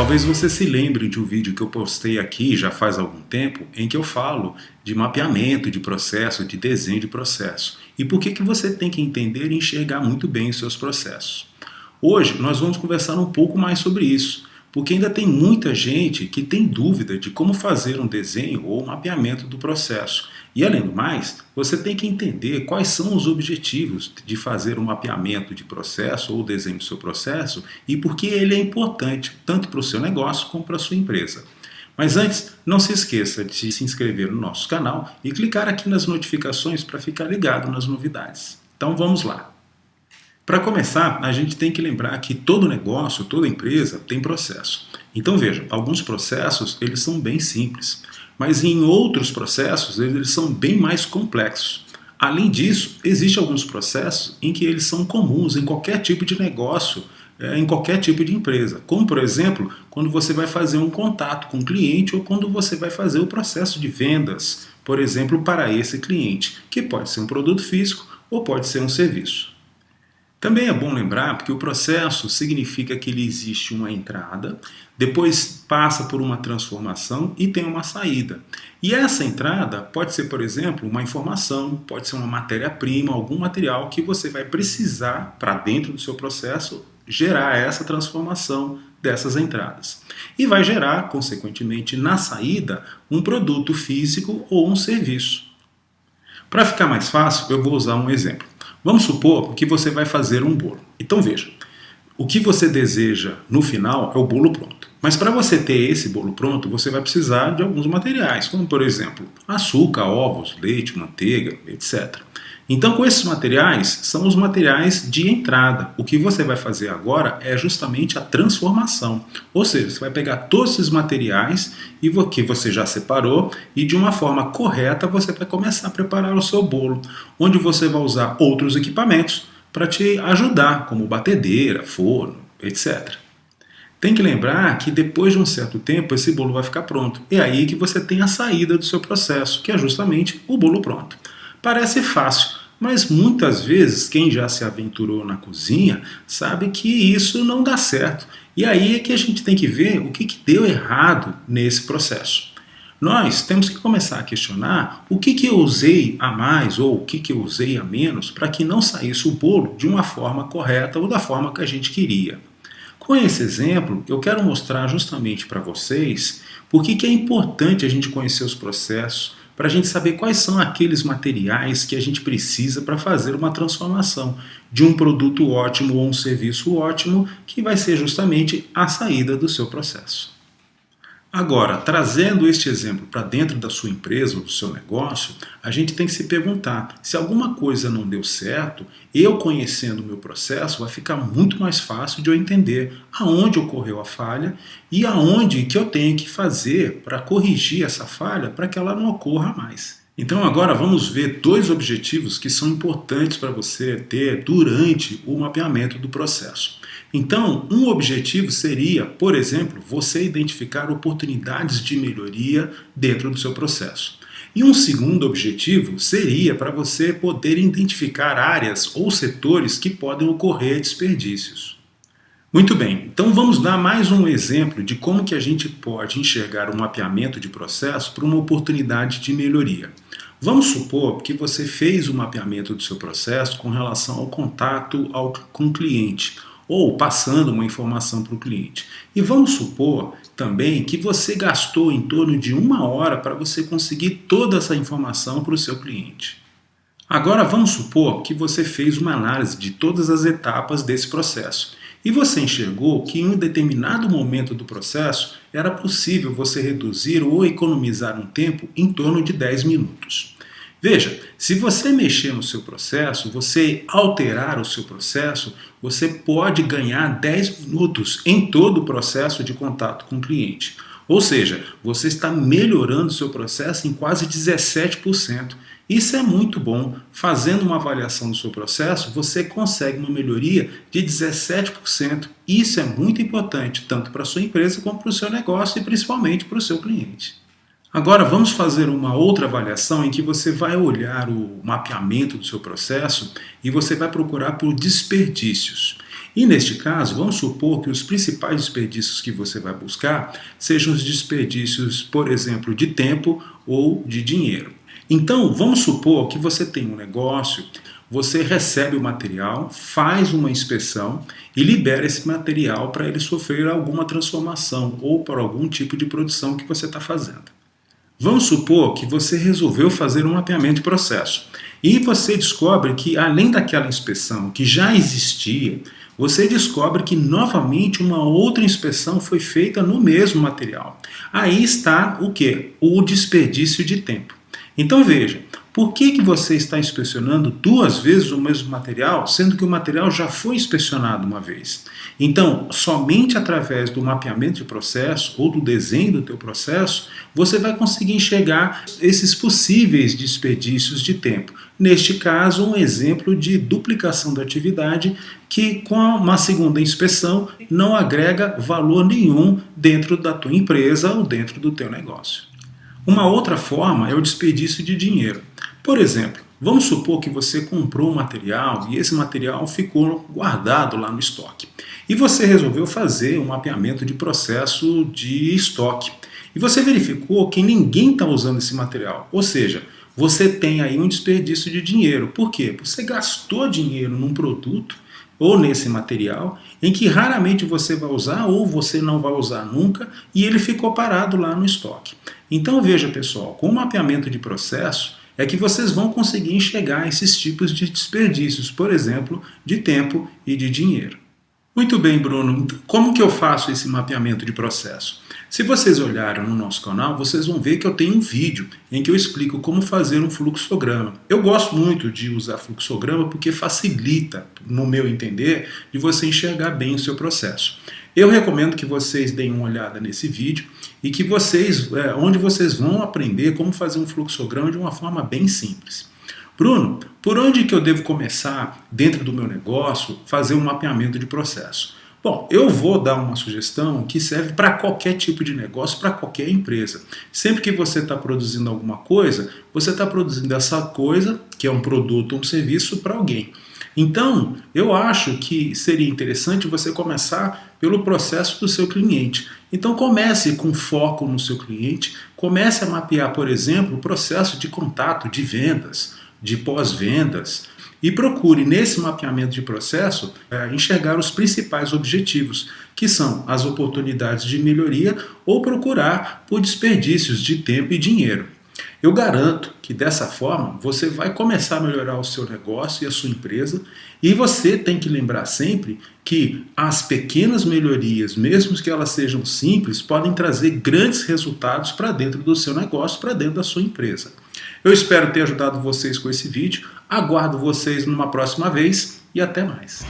Talvez você se lembre de um vídeo que eu postei aqui já faz algum tempo, em que eu falo de mapeamento de processo, de desenho de processo. E por que, que você tem que entender e enxergar muito bem os seus processos. Hoje nós vamos conversar um pouco mais sobre isso, porque ainda tem muita gente que tem dúvida de como fazer um desenho ou um mapeamento do processo. E além do mais, você tem que entender quais são os objetivos de fazer um mapeamento de processo ou desenho do seu processo e por que ele é importante, tanto para o seu negócio como para a sua empresa. Mas antes, não se esqueça de se inscrever no nosso canal e clicar aqui nas notificações para ficar ligado nas novidades. Então vamos lá! Para começar, a gente tem que lembrar que todo negócio, toda empresa tem processo. Então veja, alguns processos eles são bem simples. Mas em outros processos, eles são bem mais complexos. Além disso, existem alguns processos em que eles são comuns em qualquer tipo de negócio, é, em qualquer tipo de empresa. Como, por exemplo, quando você vai fazer um contato com o cliente ou quando você vai fazer o processo de vendas, por exemplo, para esse cliente, que pode ser um produto físico ou pode ser um serviço. Também é bom lembrar que o processo significa que ele existe uma entrada, depois passa por uma transformação e tem uma saída. E essa entrada pode ser, por exemplo, uma informação, pode ser uma matéria-prima, algum material que você vai precisar para dentro do seu processo gerar essa transformação dessas entradas. E vai gerar, consequentemente, na saída, um produto físico ou um serviço. Para ficar mais fácil, eu vou usar um exemplo. Vamos supor que você vai fazer um bolo. Então veja, o que você deseja no final é o bolo pronto. Mas para você ter esse bolo pronto, você vai precisar de alguns materiais, como por exemplo, açúcar, ovos, leite, manteiga, etc. Então com esses materiais, são os materiais de entrada. O que você vai fazer agora é justamente a transformação. Ou seja, você vai pegar todos esses materiais que você já separou e de uma forma correta você vai começar a preparar o seu bolo, onde você vai usar outros equipamentos para te ajudar, como batedeira, forno, etc. Tem que lembrar que depois de um certo tempo esse bolo vai ficar pronto. É aí que você tem a saída do seu processo, que é justamente o bolo pronto. Parece fácil, mas muitas vezes quem já se aventurou na cozinha sabe que isso não dá certo. E aí é que a gente tem que ver o que, que deu errado nesse processo. Nós temos que começar a questionar o que, que eu usei a mais ou o que, que eu usei a menos para que não saísse o bolo de uma forma correta ou da forma que a gente queria. Com esse exemplo, eu quero mostrar justamente para vocês por que é importante a gente conhecer os processos, para a gente saber quais são aqueles materiais que a gente precisa para fazer uma transformação de um produto ótimo ou um serviço ótimo, que vai ser justamente a saída do seu processo. Agora, trazendo este exemplo para dentro da sua empresa ou do seu negócio, a gente tem que se perguntar, se alguma coisa não deu certo, eu conhecendo o meu processo, vai ficar muito mais fácil de eu entender aonde ocorreu a falha e aonde que eu tenho que fazer para corrigir essa falha para que ela não ocorra mais. Então agora vamos ver dois objetivos que são importantes para você ter durante o mapeamento do processo. Então, um objetivo seria, por exemplo, você identificar oportunidades de melhoria dentro do seu processo. E um segundo objetivo seria para você poder identificar áreas ou setores que podem ocorrer desperdícios. Muito bem, então vamos dar mais um exemplo de como que a gente pode enxergar um mapeamento de processo para uma oportunidade de melhoria. Vamos supor que você fez o mapeamento do seu processo com relação ao contato ao, com o cliente, ou passando uma informação para o cliente. E vamos supor também que você gastou em torno de uma hora para você conseguir toda essa informação para o seu cliente. Agora vamos supor que você fez uma análise de todas as etapas desse processo e você enxergou que em um determinado momento do processo era possível você reduzir ou economizar um tempo em torno de 10 minutos. Veja, se você mexer no seu processo, você alterar o seu processo, você pode ganhar 10 minutos em todo o processo de contato com o cliente. Ou seja, você está melhorando o seu processo em quase 17%. Isso é muito bom. Fazendo uma avaliação do seu processo, você consegue uma melhoria de 17%. Isso é muito importante, tanto para a sua empresa como para o seu negócio e principalmente para o seu cliente. Agora vamos fazer uma outra avaliação em que você vai olhar o mapeamento do seu processo e você vai procurar por desperdícios. E neste caso, vamos supor que os principais desperdícios que você vai buscar sejam os desperdícios, por exemplo, de tempo ou de dinheiro. Então, vamos supor que você tem um negócio, você recebe o material, faz uma inspeção e libera esse material para ele sofrer alguma transformação ou para algum tipo de produção que você está fazendo. Vamos supor que você resolveu fazer um mapeamento de processo e você descobre que, além daquela inspeção que já existia, você descobre que novamente uma outra inspeção foi feita no mesmo material. Aí está o que? O desperdício de tempo. Então veja, por que, que você está inspecionando duas vezes o mesmo material, sendo que o material já foi inspecionado uma vez? Então, somente através do mapeamento de processo ou do desenho do teu processo, você vai conseguir enxergar esses possíveis desperdícios de tempo. Neste caso, um exemplo de duplicação da atividade que com uma segunda inspeção não agrega valor nenhum dentro da tua empresa ou dentro do teu negócio. Uma outra forma é o desperdício de dinheiro. Por exemplo, vamos supor que você comprou um material e esse material ficou guardado lá no estoque. E você resolveu fazer um mapeamento de processo de estoque. E você verificou que ninguém está usando esse material. Ou seja, você tem aí um desperdício de dinheiro. Por quê? Você gastou dinheiro num produto ou nesse material, em que raramente você vai usar ou você não vai usar nunca, e ele ficou parado lá no estoque. Então veja pessoal, com o mapeamento de processo, é que vocês vão conseguir enxergar esses tipos de desperdícios, por exemplo, de tempo e de dinheiro. Muito bem, Bruno. Como que eu faço esse mapeamento de processo? Se vocês olharem no nosso canal, vocês vão ver que eu tenho um vídeo em que eu explico como fazer um fluxograma. Eu gosto muito de usar fluxograma porque facilita, no meu entender, de você enxergar bem o seu processo. Eu recomendo que vocês deem uma olhada nesse vídeo e que vocês, é, onde vocês vão aprender como fazer um fluxograma de uma forma bem simples. Bruno, por onde que eu devo começar dentro do meu negócio fazer um mapeamento de processo? Bom, eu vou dar uma sugestão que serve para qualquer tipo de negócio, para qualquer empresa. Sempre que você está produzindo alguma coisa, você está produzindo essa coisa, que é um produto ou um serviço, para alguém. Então, eu acho que seria interessante você começar pelo processo do seu cliente. Então comece com foco no seu cliente, comece a mapear, por exemplo, o processo de contato, de vendas, de pós-vendas, e procure, nesse mapeamento de processo, é, enxergar os principais objetivos, que são as oportunidades de melhoria ou procurar por desperdícios de tempo e dinheiro. Eu garanto que dessa forma você vai começar a melhorar o seu negócio e a sua empresa e você tem que lembrar sempre que as pequenas melhorias, mesmo que elas sejam simples, podem trazer grandes resultados para dentro do seu negócio, para dentro da sua empresa. Eu espero ter ajudado vocês com esse vídeo, aguardo vocês numa próxima vez e até mais.